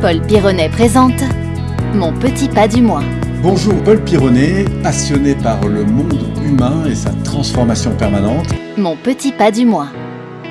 Paul Pironnet présente Mon petit pas du mois. Bonjour, Paul Pironnet, passionné par le monde humain et sa transformation permanente. Mon petit pas du mois.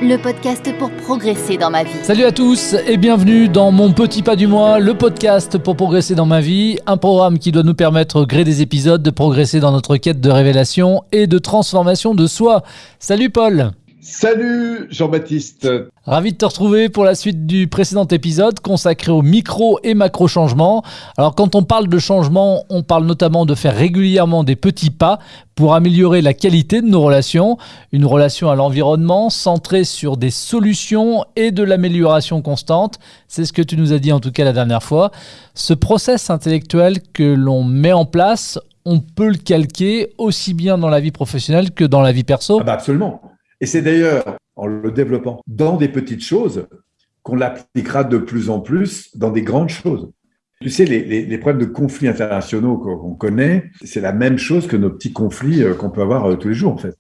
Le podcast pour progresser dans ma vie. Salut à tous et bienvenue dans Mon Petit Pas du Mois, le podcast pour progresser dans ma vie, un programme qui doit nous permettre, au gré des épisodes, de progresser dans notre quête de révélation et de transformation de soi. Salut Paul Salut Jean-Baptiste. Ravi de te retrouver pour la suite du précédent épisode consacré aux micro et macro changements. Alors quand on parle de changement, on parle notamment de faire régulièrement des petits pas pour améliorer la qualité de nos relations, une relation à l'environnement centrée sur des solutions et de l'amélioration constante. C'est ce que tu nous as dit en tout cas la dernière fois. Ce process intellectuel que l'on met en place, on peut le calquer aussi bien dans la vie professionnelle que dans la vie perso. Ah bah absolument. Et c'est d'ailleurs en le développant dans des petites choses qu'on l'appliquera de plus en plus dans des grandes choses. Tu sais, les, problèmes de conflits internationaux qu'on connaît, c'est la même chose que nos petits conflits euh, qu'on peut avoir euh, tous les jours, en fait.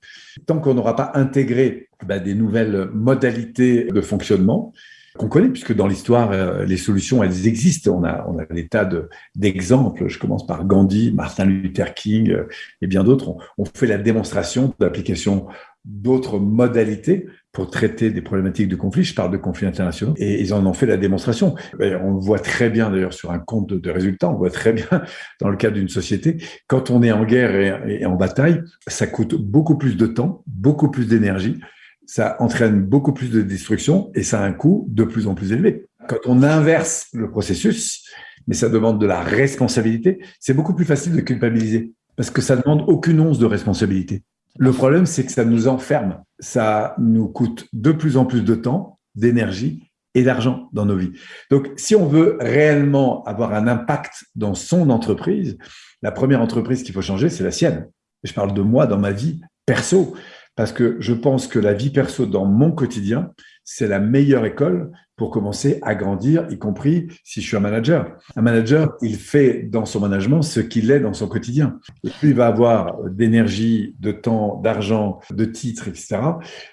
Tant qu'on n'aura pas intégré bah, des nouvelles modalités de fonctionnement, qu'on connaît, puisque dans l'histoire, euh, les solutions, elles existent. On a, on a des tas d'exemples. Je commence par Gandhi, Martin Luther King et bien d'autres. On, fait la démonstration d'application d'autres modalités pour traiter des problématiques de conflit. Je parle de conflits internationaux et ils en ont fait la démonstration. On voit très bien d'ailleurs sur un compte de résultats. On voit très bien dans le cadre d'une société. Quand on est en guerre et, en bataille, ça coûte beaucoup plus de temps, beaucoup plus d'énergie. Ça entraîne beaucoup plus de destruction et ça a un coût de plus en plus élevé. Quand on inverse le processus, mais ça demande de la responsabilité, c'est beaucoup plus facile de culpabiliser parce que ça demande aucune once de responsabilité. Le problème, c'est que ça nous enferme. Ça nous coûte de plus en plus de temps, d'énergie et d'argent dans nos vies. Donc, si on veut réellement avoir un impact dans son entreprise, la première entreprise qu'il faut changer, c'est la sienne. Je parle de moi dans ma vie perso, parce que je pense que la vie perso dans mon quotidien, c'est la meilleure école pour commencer à grandir, y compris si je suis un manager. Un manager, il fait dans son management ce qu'il est dans son quotidien. Plus il va avoir d'énergie, de temps, d'argent, de titres, etc.,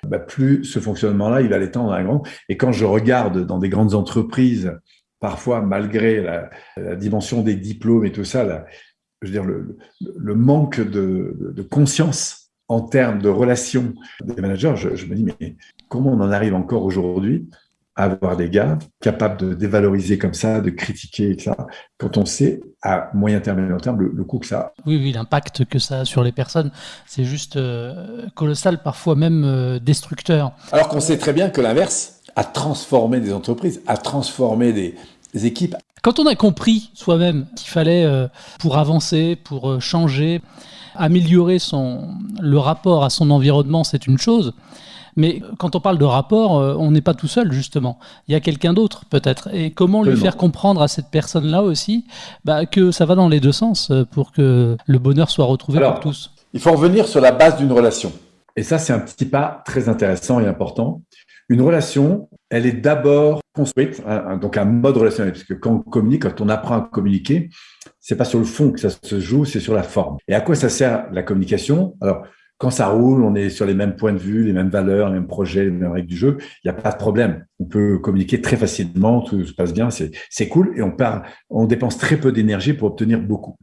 bah, plus ce fonctionnement-là, il va l'étendre à un grand. Et quand je regarde dans des grandes entreprises, parfois malgré la, dimension des diplômes et tout ça, je veux dire, le, manque de, conscience en termes de relations des managers, je, je me dis, mais comment on en arrive encore aujourd'hui avoir des gars capables de dévaloriser comme ça, de critiquer, etc., quand on sait à moyen terme et long terme le, coût que ça a. Oui, oui, l'impact que ça a sur les personnes, c'est juste euh, colossal, parfois même euh, destructeur. Alors qu'on sait très bien que l'inverse a transformé des entreprises, a transformé des, équipes. Quand on a compris soi-même qu'il fallait, euh, pour avancer, pour changer, améliorer son, le rapport à son environnement, c'est une chose. Mais quand on parle de rapport, euh, on n'est pas tout seul, justement. Il y a quelqu'un d'autre, peut-être. Et comment lui faire comprendre à cette personne-là aussi bah, que ça va dans les deux sens euh, pour que le bonheur soit retrouvé pour tous? Il faut revenir sur la base d'une relation. Et ça, c'est un petit pas très intéressant et important. Une relation, elle est d'abord construite, hein, donc un mode relationnel, parce que quand on communique, quand on apprend à communiquer, c'est pas sur le fond que ça se joue, c'est sur la forme. Et à quoi ça sert la communication? Alors, quand ça roule, on est sur les mêmes points de vue, les mêmes valeurs, les mêmes projets, les mêmes règles du jeu. Il n'y a pas de problème. On peut communiquer très facilement, tout se passe bien, c'est cool et on, on dépense très peu d'énergie pour obtenir beaucoup.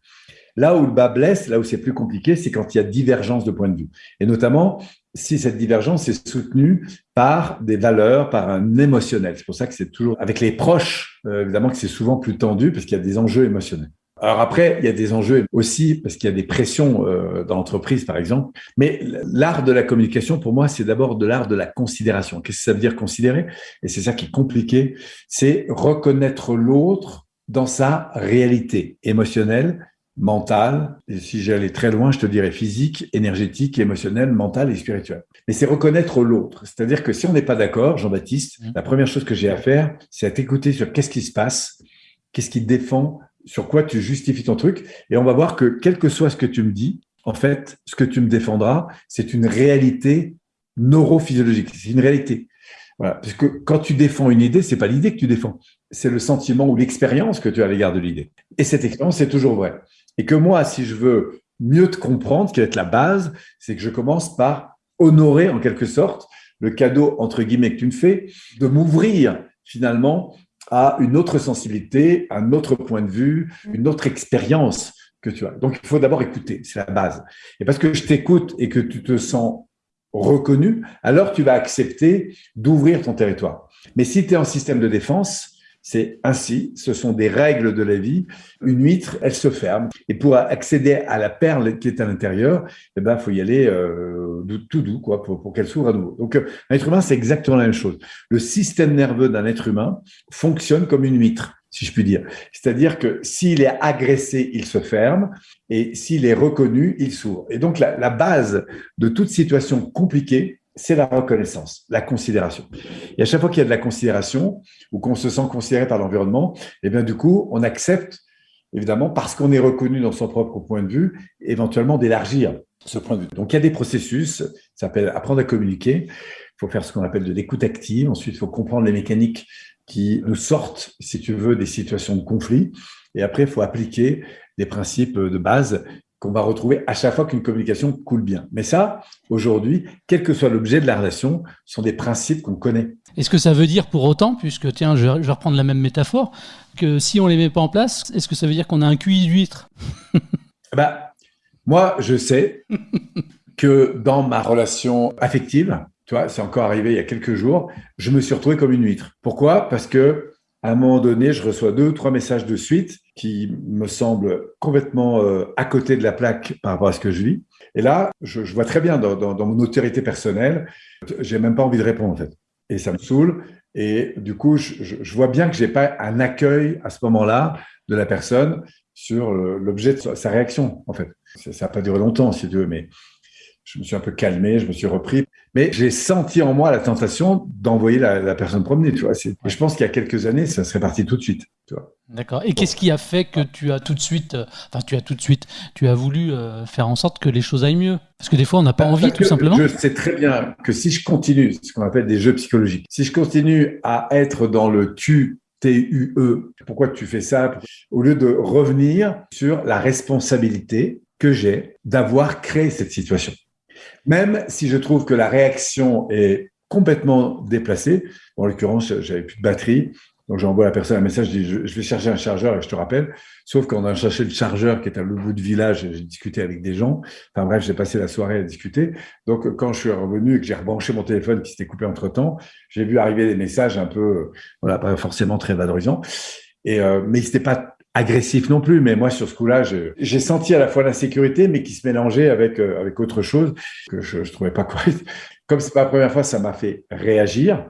Là où le bas blesse, là où c'est plus compliqué, c'est quand il y a divergence de points de vue. Et notamment, si cette divergence est soutenue par des valeurs, par un émotionnel. C'est pour ça que c'est toujours, avec les proches, euh, évidemment que c'est souvent plus tendu parce qu'il y a des enjeux émotionnels. Alors après, il y a des enjeux aussi parce qu'il y a des pressions euh, dans l'entreprise, par exemple. Mais l'art de la communication, pour moi, c'est d'abord de l'art de la considération. Qu'est-ce que ça veut dire considérer? Et c'est ça qui est compliqué. C'est reconnaître l'autre dans sa réalité émotionnelle, mentale. Et si j'allais très loin, je te dirais physique, énergétique, émotionnelle, mentale et spirituelle. Mais c'est reconnaître l'autre. C'est-à-dire que si on n'est pas d'accord, Jean-Baptiste, mmh. la première chose que j'ai à faire, c'est à t'écouter sur qu'est-ce qui se passe, qu'est-ce qui défend sur quoi tu justifies ton truc. Et on va voir que quel que soit ce que tu me dis, en fait, ce que tu me défendras, c'est une réalité neurophysiologique. C'est une réalité. Voilà. Parce que quand tu défends une idée, c'est pas l'idée que tu défends. C'est le sentiment ou l'expérience que tu as à l'égard de l'idée. Et cette expérience, c'est toujours vrai. Et que moi, si je veux mieux te comprendre, qui va être la base, c'est que je commence par honorer en quelque sorte le cadeau, entre guillemets, que tu me fais, de m'ouvrir finalement a une autre sensibilité, un autre point de vue, une autre expérience que tu as. Donc, il faut d'abord écouter, c'est la base. Et parce que je t'écoute et que tu te sens reconnu, alors tu vas accepter d'ouvrir ton territoire. Mais si tu es en système de défense, c'est ainsi, ce sont des règles de la vie. Une huître, elle se ferme. Et pour accéder à la perle qui est à l'intérieur, eh ben, faut y aller euh, tout doux, quoi, pour, qu'elle s'ouvre à nouveau. Donc, un être humain, c'est exactement la même chose. Le système nerveux d'un être humain fonctionne comme une huître si je puis dire. C'est-à-dire que s'il est agressé, il se ferme, et s'il est reconnu, il s'ouvre. Et donc, la, base de toute situation compliquée, c'est la reconnaissance, la considération. Et à chaque fois qu'il y a de la considération ou qu'on se sent considéré par l'environnement, eh bien du coup, on accepte, évidemment, parce qu'on est reconnu dans son propre point de vue, éventuellement d'élargir ce point de vue. Donc il y a des processus, ça s'appelle apprendre à communiquer. Il faut faire ce qu'on appelle de l'écoute active. Ensuite, il faut comprendre les mécaniques qui nous sortent, si tu veux, des situations de conflit. Et après, il faut appliquer des principes de base qu'on va retrouver à chaque fois qu'une communication coule bien. Mais ça, aujourd'hui, quel que soit l'objet de la relation, sont des principes qu'on connaît. Est-ce que ça veut dire pour autant, puisque tiens, je vais reprendre la même métaphore, que si on les met pas en place, est-ce que ça veut dire qu'on a un QI d'huître? Bah, Moi, je sais que dans ma relation affective, tu vois, c'est encore arrivé il y a quelques jours, je me suis retrouvé comme une huître. Pourquoi? Parce que à un moment donné, je reçois deux ou trois messages de suite qui me semblent complètement euh, à côté de la plaque par rapport à ce que je vis. Et là, je, vois très bien dans, mon autorité personnelle, j'ai même pas envie de répondre en fait. Et ça me saoule. Et du coup, je, je vois bien que j'ai pas un accueil à ce moment-là de la personne sur l'objet de sa réaction en fait. Ça n'a pas duré longtemps si tu veux, mais je me suis un peu calmé, je me suis repris. Mais j'ai senti en moi la tentation d'envoyer la, la, personne promener, tu vois. Et je pense qu'il y a quelques années, ça serait parti tout de suite, tu vois. D'accord. Et qu'est-ce qui a fait que tu as tout de suite, euh, enfin, tu as tout de suite, tu as voulu euh, faire en sorte que les choses aillent mieux? Parce que des fois, on n'a pas envie, tout simplement. Je sais très bien que si je continue, ce qu'on appelle des jeux psychologiques, si je continue à être dans le tu, T-U-E, pourquoi tu fais ça? Au lieu de revenir sur la responsabilité que j'ai d'avoir créé cette situation. Même si je trouve que la réaction est complètement déplacée, en l'occurrence, j'avais plus de batterie, donc j'envoie à la personne un message, je dis je, vais chercher un chargeur et je te rappelle. Sauf qu'on a cherché le chargeur qui est à l'autre bout du village, j'ai discuté avec des gens. Enfin bref, j'ai passé la soirée à discuter. Donc quand je suis revenu et que j'ai rebranché mon téléphone qui s'était coupé entre temps, j'ai vu arriver des messages un peu, voilà, pas forcément très valorisants. Et euh, mais c'était pas agressif non plus, mais moi sur ce coup-là, j'ai senti à la fois l'insécurité, mais qui se mélangeait avec euh, avec autre chose que je, je trouvais pas correct. Comme c'est pas la première fois, ça m'a fait réagir.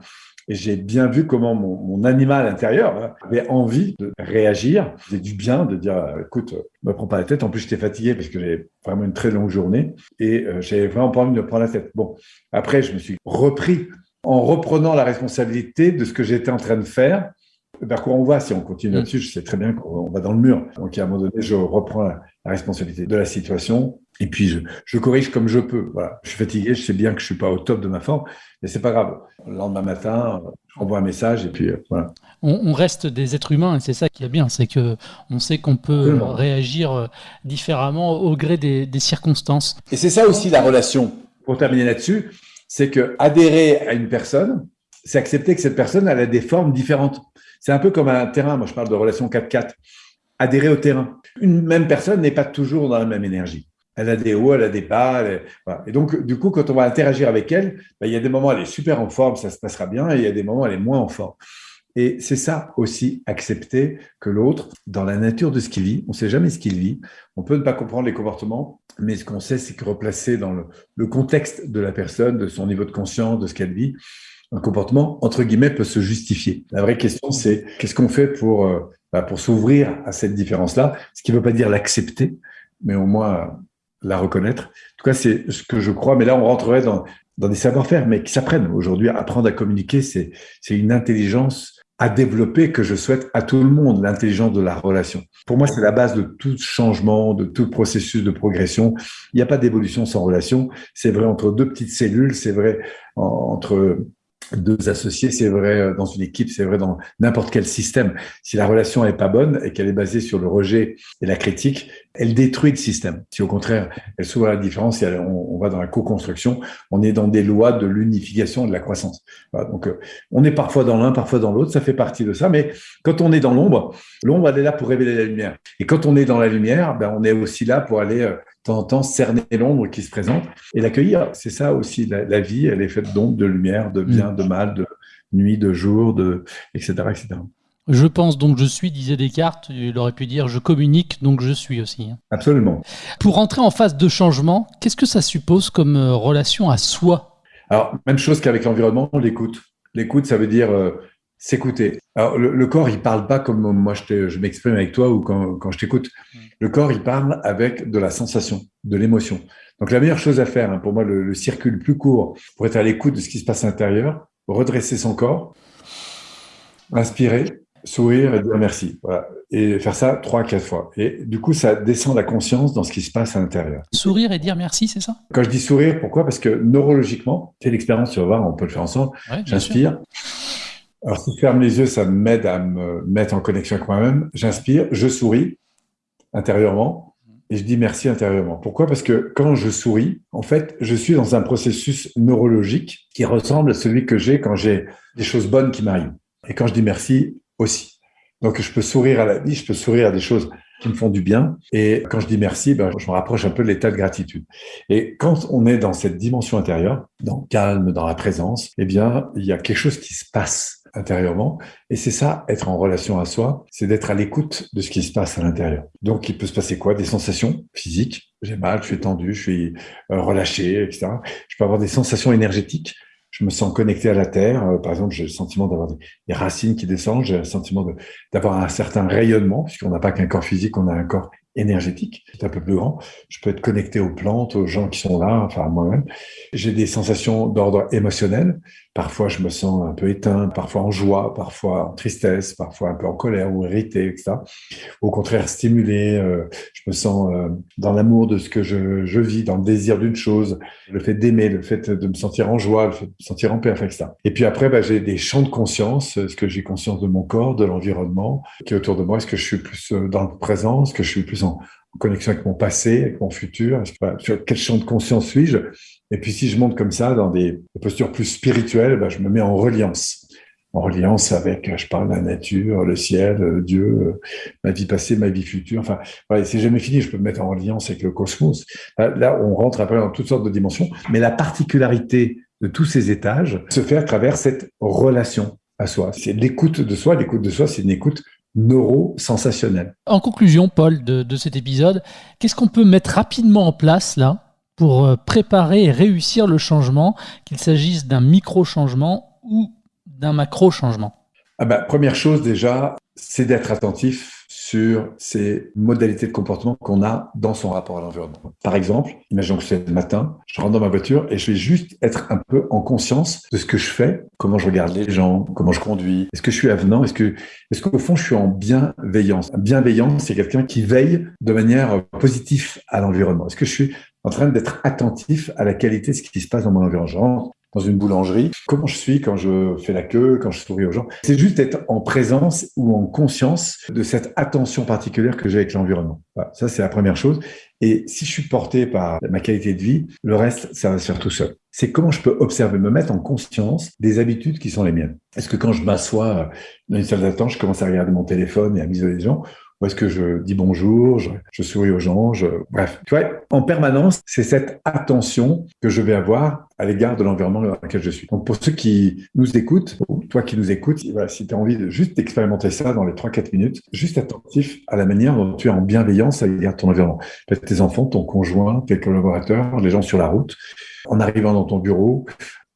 Et j'ai bien vu comment mon, animal intérieur hein, avait envie de réagir. C'était du bien de dire, euh, écoute, me prends pas la tête. En plus, j'étais fatigué parce que j'ai vraiment une très longue journée et euh, j'avais vraiment pas envie de me prendre la tête. Bon, après, je me suis repris en reprenant la responsabilité de ce que j'étais en train de faire vers quoi on va si on continue là-dessus. Je sais très bien qu'on va dans le mur. Donc, à un moment donné, je reprends la, la responsabilité de la situation et puis je, je, corrige comme je peux. Voilà. Je suis fatigué, je sais bien que je suis pas au top de ma forme, mais c'est pas grave. Le lendemain matin, je envoie un message et puis euh, voilà. On, on, reste des êtres humains et c'est ça qui est bien, c'est que on sait qu'on peut réagir euh, différemment au gré des, des circonstances. Et c'est ça aussi la relation. Pour terminer là-dessus, c'est que adhérer à une personne, c'est accepter que cette personne elle a des formes différentes. C'est un peu comme un terrain. Moi, je parle de relation 4-4. Adhérer au terrain. Une même personne n'est pas toujours dans la même énergie. Elle a des hauts, elle a des bas. Et donc, du coup, quand on va interagir avec elle, ben, il y a des moments, elle est super en forme, ça se passera bien, et il y a des moments, elle est moins en forme. Et c'est ça aussi, accepter que l'autre, dans la nature de ce qu'il vit, on ne sait jamais ce qu'il vit, on peut ne pas comprendre les comportements, mais ce qu'on sait, c'est que replacer dans le, contexte de la personne, de son niveau de conscience, de ce qu'elle vit, un comportement, entre guillemets, peut se justifier. La vraie question, c'est qu'est-ce qu'on fait pour, euh, bah, pour s'ouvrir à cette différence-là, ce qui ne veut pas dire l'accepter, mais au moins la reconnaître. En tout cas, c'est ce que je crois, mais là, on rentrerait dans, dans des savoir-faire, mais qui s'apprennent. Aujourd'hui, apprendre à communiquer, c'est une intelligence à développer que je souhaite à tout le monde, l'intelligence de la relation. Pour moi, c'est la base de tout changement, de tout processus de progression. Il n'y a pas d'évolution sans relation. C'est vrai entre deux petites cellules, c'est vrai entre deux associés, c'est vrai euh, dans une équipe, c'est vrai dans n'importe quel système. Si la relation n'est pas bonne et qu'elle est basée sur le rejet et la critique, elle détruit le système. Si au contraire, elle s'ouvre à la différence, et on, va dans la co-construction, on est dans des lois de l'unification et de la croissance. donc, euh, on est parfois dans l'un, parfois dans l'autre, ça fait partie de ça. Mais quand on est dans l'ombre, l'ombre, elle est là pour révéler la lumière. Et quand on est dans la lumière, ben, on est aussi là pour aller euh, de temps en temps cerner l'ombre qui se présente et l'accueillir. C'est ça aussi, la, vie, elle est faite d'ombre, de lumière, de bien, de mal, de nuit, de jour, de, etc., etc. Je pense donc je suis, disait Descartes. Il aurait pu dire je communique donc je suis aussi. Hein. Absolument. Pour entrer en phase de changement, qu'est-ce que ça suppose comme euh, relation à soi? Alors, même chose qu'avec l'environnement, l'écoute. L'écoute, ça veut dire euh, s'écouter. Alors, le, corps, il parle pas comme moi je, je m'exprime avec toi ou quand, quand je t'écoute. Mm. Le corps, il parle avec de la sensation, de l'émotion. Donc, la meilleure chose à faire, hein, pour moi, le, le circuit le plus court pour être à l'écoute de ce qui se passe à l'intérieur, redresser son corps, inspirer, sourire et dire merci. Voilà. Et faire ça trois, quatre fois. Et du coup, ça descend la conscience dans ce qui se passe à l'intérieur. Sourire et dire merci, c'est ça? Quand je dis sourire, pourquoi? Parce que neurologiquement, c'est l'expérience, tu vas voir, on peut le faire ensemble. J'inspire. Alors, si je ferme les yeux, ça m'aide à me mettre en connexion avec moi-même. J'inspire, je souris intérieurement et je dis merci intérieurement. Pourquoi? Parce que quand je souris, en fait, je suis dans un processus neurologique qui ressemble à celui que j'ai quand j'ai des choses bonnes qui m'arrivent. Et quand je dis merci, aussi. Donc, je peux sourire à la vie, je peux sourire à des choses qui me font du bien. Et quand je dis merci, ben, je me rapproche un peu de l'état de gratitude. Et quand on est dans cette dimension intérieure, dans le calme, dans la présence, eh bien, il y a quelque chose qui se passe intérieurement. Et c'est ça, être en relation à soi, c'est d'être à l'écoute de ce qui se passe à l'intérieur. Donc, il peut se passer quoi? Des sensations physiques. J'ai mal, je suis tendu, je suis euh, relâché, etc. Je peux avoir des sensations énergétiques je me sens connecté à la terre. Euh, par exemple, j'ai le sentiment d'avoir des, racines qui descendent, j'ai le sentiment d'avoir un certain rayonnement, puisqu'on n'a pas qu'un corps physique, on a un corps énergétique, qui est un peu plus grand. Je peux être connecté aux plantes, aux gens qui sont là, enfin à moi-même. J'ai des sensations d'ordre émotionnel. Parfois, je me sens un peu éteint, parfois en joie, parfois en tristesse, parfois un peu en colère ou irrité, etc. Au contraire, stimulé. Euh, je me sens euh, dans l'amour de ce que je, je vis, dans le désir d'une chose, le fait d'aimer, le fait de me sentir en joie, le fait de me sentir en paix, enfin, etc. Et puis après, bah, j'ai des champs de conscience. Est-ce que j'ai conscience de mon corps, de l'environnement qui est autour de moi Est-ce que je suis plus euh, dans le présent? Est-ce que je suis plus en, connexion avec mon passé, avec mon futur? Sur quel champ de conscience suis-je? Et puis si je monte comme ça dans des postures plus spirituelles, bah, je me mets en reliance. En reliance avec, je parle, la nature, le ciel, Dieu, ma vie passée, ma vie future. Enfin, c'est jamais fini, je peux me mettre en reliance avec le cosmos. Là, on rentre après dans toutes sortes de dimensions. Mais la particularité de tous ces étages se fait à travers cette relation à soi. C'est l'écoute de soi. L'écoute de soi, c'est une écoute neuro-sensationnel. En conclusion, Paul, de, cet épisode, qu'est-ce qu'on peut mettre rapidement en place là pour euh, préparer et réussir le changement, qu'il s'agisse d'un micro-changement ou d'un macro-changement ah bah, Première chose déjà, c'est d'être attentif sur ces modalités de comportement qu'on a dans son rapport à l'environnement. Par exemple, imaginons que c'est le matin, je rentre dans ma voiture et je vais juste être un peu en conscience de ce que je fais, comment je regarde les gens, comment je conduis, est-ce que je suis avenant, est-ce que, est-ce qu'au fond je suis en bienveillance. Bienveillance, c'est quelqu'un qui veille de manière positive à l'environnement. Est-ce que je suis en train d'être attentif à la qualité de ce qui se passe dans mon environnement dans une boulangerie, comment je suis quand je fais la queue, quand je souris aux gens. C'est juste être en présence ou en conscience de cette attention particulière que j'ai avec l'environnement. Ça, c'est la première chose. Et si je suis porté par ma qualité de vie, le reste, ça va se faire tout seul. C'est comment je peux observer, me mettre en conscience des habitudes qui sont les miennes. Est-ce que quand je m'assois dans une salle d'attente, je commence à regarder mon téléphone et à m'isoler des gens est-ce que je dis bonjour, je, souris aux gens, bref. Tu vois, en permanence, c'est cette attention que je vais avoir à l'égard de l'environnement dans lequel je suis. Donc pour ceux qui nous écoutent, toi qui nous écoutes, voilà, si tu as envie de juste expérimenter ça dans les 3-4 minutes, juste attentif à la manière dont tu es en bienveillance à l'égard de ton environnement. Peut-être tes enfants, ton conjoint, tes collaborateurs, les gens sur la route, en arrivant dans ton bureau,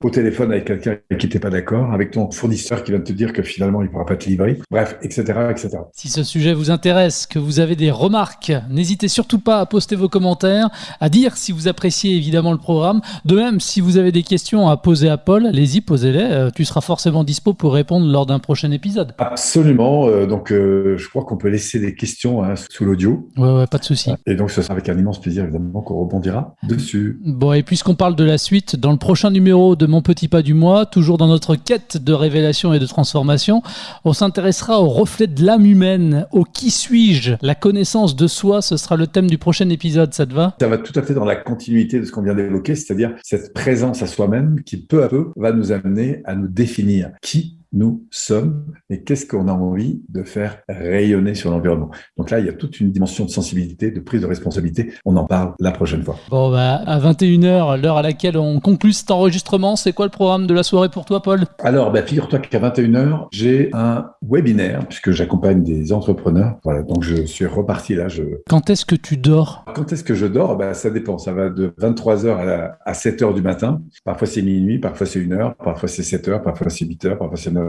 au téléphone avec quelqu'un qui n'était pas d'accord, avec ton fournisseur qui va te dire que finalement il ne pourra pas te livrer, bref, etc., etc. Si ce sujet vous intéresse, que vous avez des remarques, n'hésitez surtout pas à poster vos commentaires, à dire si vous appréciez évidemment le programme. De même, si vous avez des questions à poser à Paul, allez-y, posez-les. Euh, tu seras forcément dispo pour répondre lors d'un prochain épisode. Absolument. Euh, donc, euh, je crois qu'on peut laisser des questions hein, sous l'audio. Ouais, ouais, pas de souci. Et donc, ce sera avec un immense plaisir évidemment qu'on rebondira dessus. Bon, et puisqu'on parle de la suite, dans le prochain numéro de petit pas du mois, toujours dans notre quête de révélation et de transformation. On s'intéressera au reflet de l'âme humaine, au qui suis-je. La connaissance de soi, ce sera le thème du prochain épisode, ça te va? Ça va tout à fait dans la continuité de ce qu'on vient d'évoquer, c'est-à-dire cette présence à soi-même qui peu à peu va nous amener à nous définir qui nous sommes et qu'est-ce qu'on a envie de faire rayonner sur l'environnement? Donc là, il y a toute une dimension de sensibilité, de prise de responsabilité. On en parle la prochaine fois. Bon, bah, à 21h, l'heure à laquelle on conclut cet enregistrement, c'est quoi le programme de la soirée pour toi, Paul? Alors, bah, figure-toi qu'à 21h, j'ai un webinaire puisque j'accompagne des entrepreneurs. Voilà, donc je suis reparti là. Je... Quand est-ce que tu dors? Quand est-ce que je dors? Bah, Ça dépend. Ça va de 23h à, à 7h du matin. Parfois c'est minuit, parfois c'est 1h, parfois c'est 7h, parfois c'est 8h, parfois c'est 9h.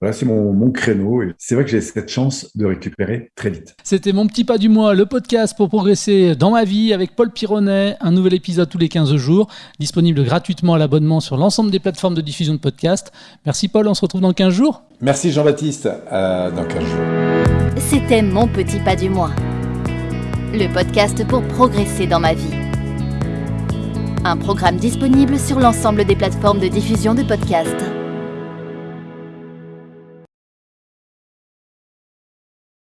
Voilà, c'est mon, mon, créneau et c'est vrai que j'ai cette chance de récupérer très vite. C'était mon petit pas du mois, le podcast pour progresser dans ma vie avec Paul Pironnet. Un nouvel épisode tous les 15 jours, disponible gratuitement à l'abonnement sur l'ensemble des plateformes de diffusion de podcasts. Merci Paul, on se retrouve dans 15 jours. Merci Jean-Baptiste, dans 15 jours. C'était mon petit pas du mois, le podcast pour progresser dans ma vie. Un programme disponible sur l'ensemble des plateformes de diffusion de podcasts.